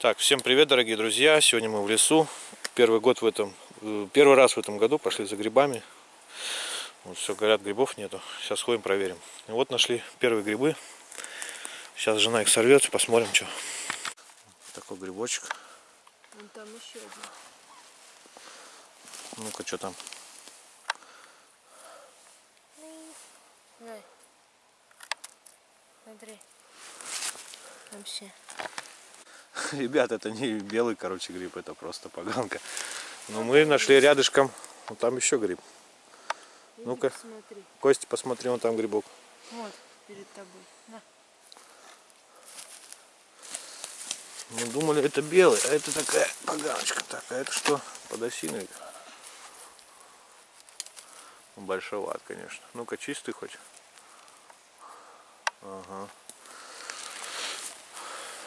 Так, всем привет, дорогие друзья! Сегодня мы в лесу. Первый год в этом, э, первый раз в этом году пошли за грибами. Вот все, говорят, грибов нету. Сейчас ходим, проверим. И вот нашли первые грибы. Сейчас жена их сорвет, посмотрим, что. Такой грибочек. Вон там еще один. Ну-ка, что там? Смотри. Вообще. Ребят, это не белый, короче, гриб, это просто поганка. Но мы нашли рядышком, вот там еще гриб. Ну-ка. Костя, посмотри, вон там грибок. Вот, перед тобой. На. Мы думали, это белый, а это такая поганочка. Так, а это что? Подосиновик. Большоват, конечно. Ну-ка, чистый хоть. Ага.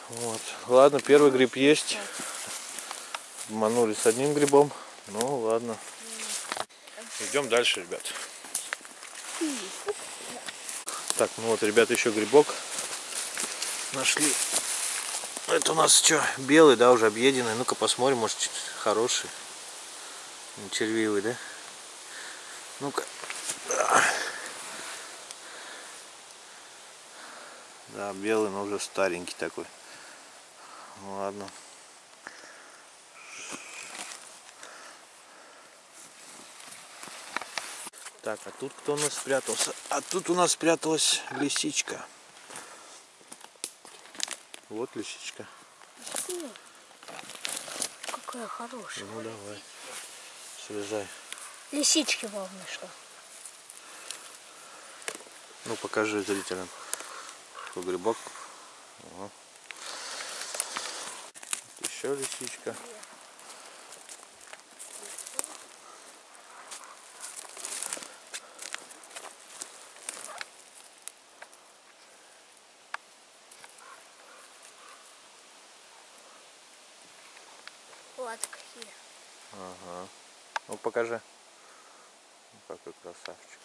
Вот. Ладно, первый гриб есть. Обманули с одним грибом. Ну, ладно. Идем дальше, ребят. Так, ну вот, ребят, еще грибок нашли. Это у нас что, белый, да, уже объеденный. Ну-ка посмотрим, может хороший. Червивый, да? Ну-ка. Да, белый, но уже старенький такой. Ну, ладно. Так, а тут кто у нас спрятался? А тут у нас спряталась лисичка. Вот лисичка. Какая хорошая. Ну давай. Слезай. Лисички вам нашла. Ну покажи зрителям. Такой грибок. Ага. Еще лисичка. Вот какие. Ага. Ну покажи. Какой красавчик.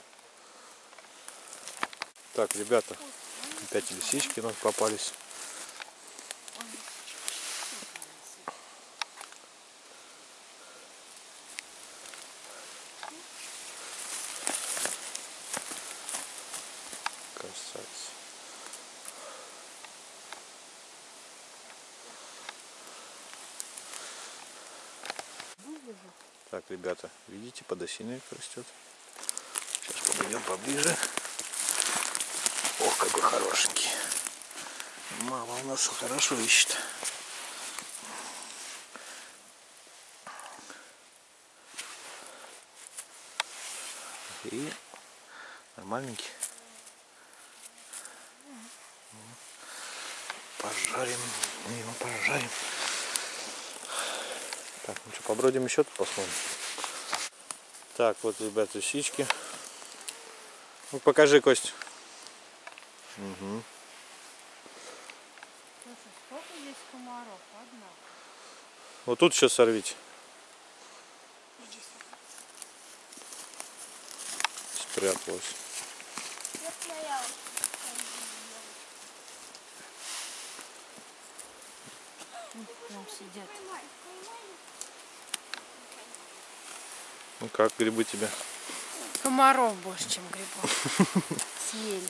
Так, ребята, опять лисички нам попались. Красавец. Так, ребята, видите, подосиновик растет. Сейчас подойдем поближе. Ох, какой хорошенький. Мама у нас хорошо ищет. И нормальненький. Пожарим, мы его пожарим. Так, ну что, побродим еще тут посмотрим. Так, вот, ребят, лисички. Ну, покажи, Кость. Угу. Слушай, сколько здесь комаров? Одна. Вот тут сейчас сорвите. Спряталась. Там сидят. Ну как, грибы тебе? Комаров больше, чем грибов. Съели.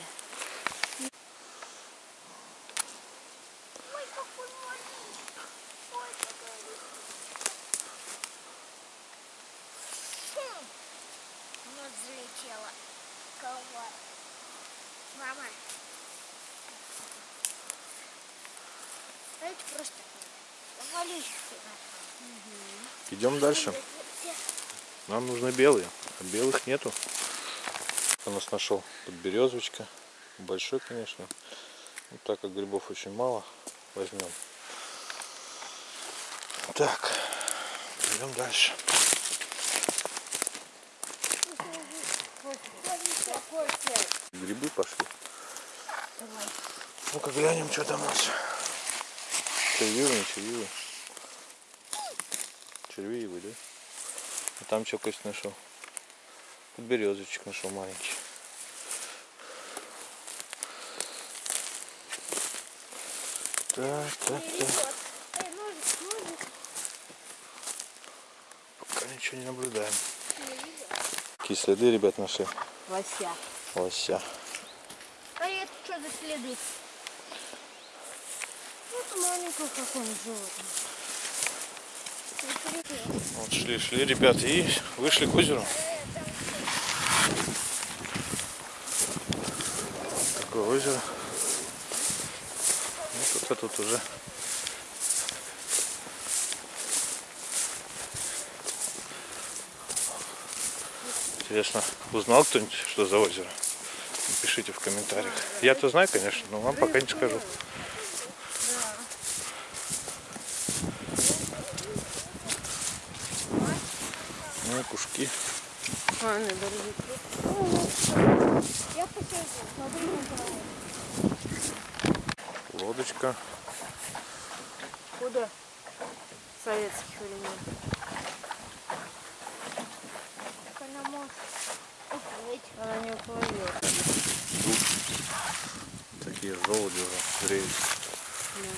Мама. Давайте просто. Идем дальше. Нам нужны белые, а белых нету. У нас нашел подберезовочка. Большой, конечно. Ну, так как грибов очень мало, возьмем. Так, идем дальше. Грибы пошли. Ну-ка глянем, что там у нас. Червивый, не червієвий, да? А там чогось знайшов. Тут Березочек нашел маленький. Так, так, так. Пока ничего не наблюдаем. Какие следы, ребят, нашли? Лося. Лося. А это что за следы? Вот маленькое какое-нибудь животного. Вот шли, шли, ребят, и вышли к озеру. Такое озеро. Ну, кто-то тут уже Интересно, узнал кто-нибудь, что за озеро? Напишите в комментариях. Я-то знаю, конечно, но вам пока не скажу. Ну, кушки. А, рыбу. Я посижу. Лодочка. Куда? Советских времен. Она может уплыть. Она не уплывет. Такие желуди уже греют.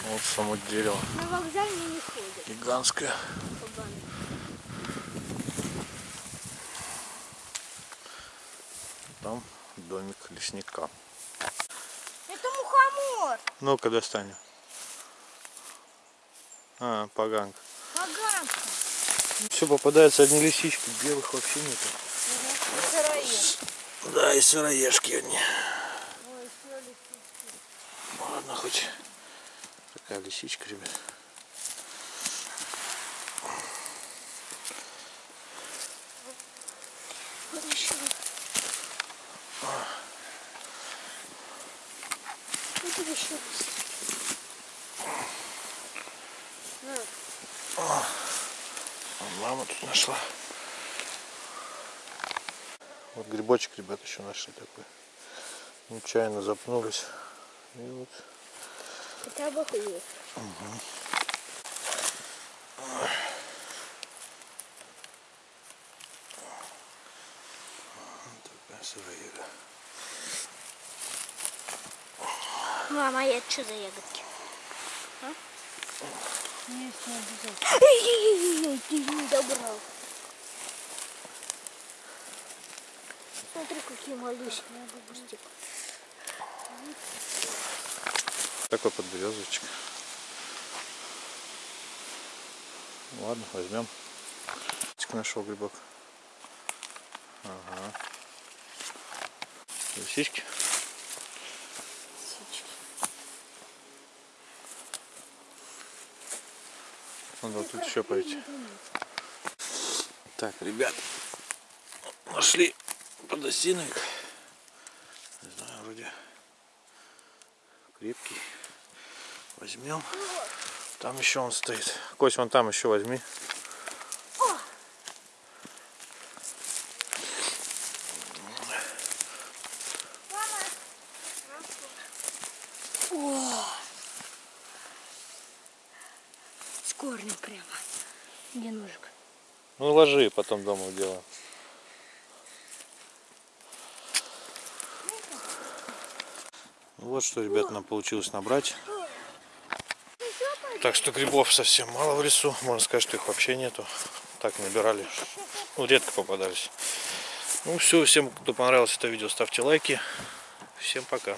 Вот само дерево. На вокзале не ходят. Гигантское. Кабаны. Там домик лесника. Это мухомор. Ну-ка достань. А, поганка. Поганка. Все попадаются одни лисички, белых вообще нету. Сыроед. Да, и сыроежки одни. Ой, лисички. Ладно, хоть такая лисичка, ребят. Хорошо. Это еще А мама тут нашла. Вот грибочек, ребят, еще нашли такой. Нечаянно запнулись. И вот хотя бы хлеб. такая Мама, я что за ягодки? Есть не обязательно. Ой-ой-ой, ты не добрал. Смотри, какие малюсенькие. Такой подберезовичек. Ладно, возьмем. Нашел грибок. Ага. Лисички. Надо тут еще пойти. Так, ребят, нашли подосиновик. Не знаю, вроде крепкий. Возьмем. Там еще он стоит. Кость, вон там еще возьми. Корнем прямо. Где ножик? Ну ложи, потом дома делаем. Вот что, ребят, нам получилось набрать. Так что грибов совсем мало в лесу. Можно сказать, что их вообще нету. Так набирали. Ну, редко попадались. Ну все, всем, кто понравилось это видео, ставьте лайки. Всем пока.